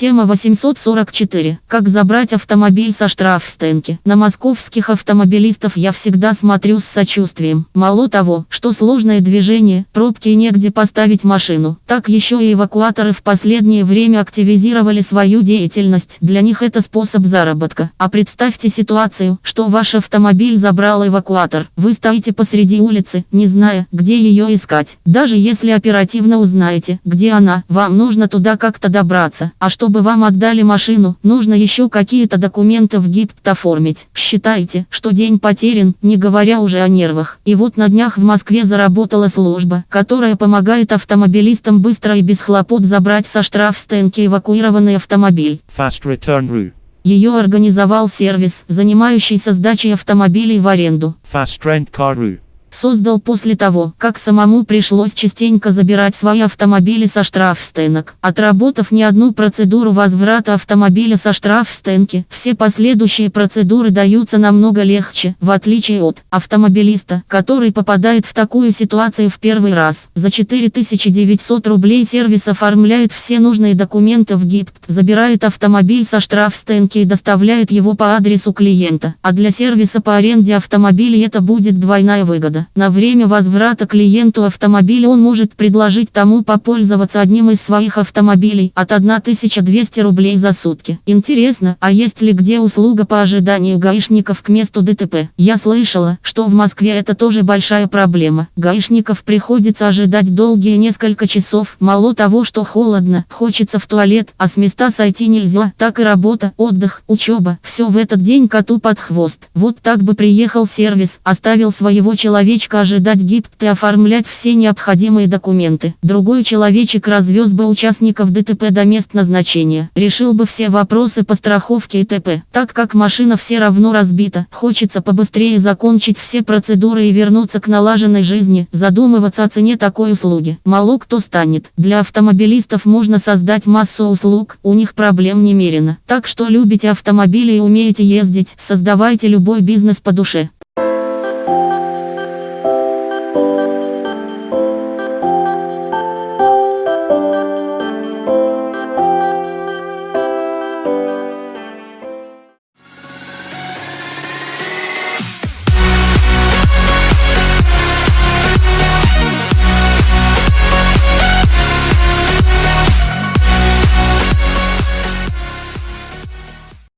Тема 844. Как забрать автомобиль со штрафстенки. На московских автомобилистов я всегда смотрю с сочувствием. Мало того, что сложное движение, пробки и негде поставить машину, так еще и эвакуаторы в последнее время активизировали свою деятельность. Для них это способ заработка. А представьте ситуацию, что ваш автомобиль забрал эвакуатор. Вы стоите посреди улицы, не зная, где ее искать. Даже если оперативно узнаете, где она, вам нужно туда как-то добраться. А что чтобы вам отдали машину, нужно еще какие-то документы в ГИБТ оформить. Считайте, что день потерян, не говоря уже о нервах. И вот на днях в Москве заработала служба, которая помогает автомобилистам быстро и без хлопот забрать со штрафстенки эвакуированный автомобиль. Fast Return Rue. Ее организовал сервис, занимающийся сдачей автомобилей в аренду. Fast Rent Car Rue создал после того, как самому пришлось частенько забирать свои автомобили со штрафстенок. Отработав не одну процедуру возврата автомобиля со штрафстенки, все последующие процедуры даются намного легче, в отличие от автомобилиста, который попадает в такую ситуацию в первый раз. За 4900 рублей сервис оформляет все нужные документы в ГИПТ, забирает автомобиль со штрафстенки и доставляет его по адресу клиента. А для сервиса по аренде автомобилей это будет двойная выгода года. На время возврата клиенту автомобиля он может предложить тому попользоваться одним из своих автомобилей от 1200 рублей за сутки. Интересно, а есть ли где услуга по ожиданию гаишников к месту ДТП? Я слышала, что в Москве это тоже большая проблема. Гаишников приходится ожидать долгие несколько часов. Мало того, что холодно, хочется в туалет, а с места сойти нельзя. Так и работа, отдых, учеба. Все в этот день коту под хвост. Вот так бы приехал сервис, оставил своего человека человечка ожидать ГИПТ и оформлять все необходимые документы. Другой человечек развез бы участников ДТП до мест назначения. Решил бы все вопросы по страховке и т.п. Так как машина все равно разбита, хочется побыстрее закончить все процедуры и вернуться к налаженной жизни. Задумываться о цене такой услуги. Мало кто станет. Для автомобилистов можно создать массу услуг, у них проблем немерено. Так что любите автомобили и умеете ездить, создавайте любой бизнес по душе.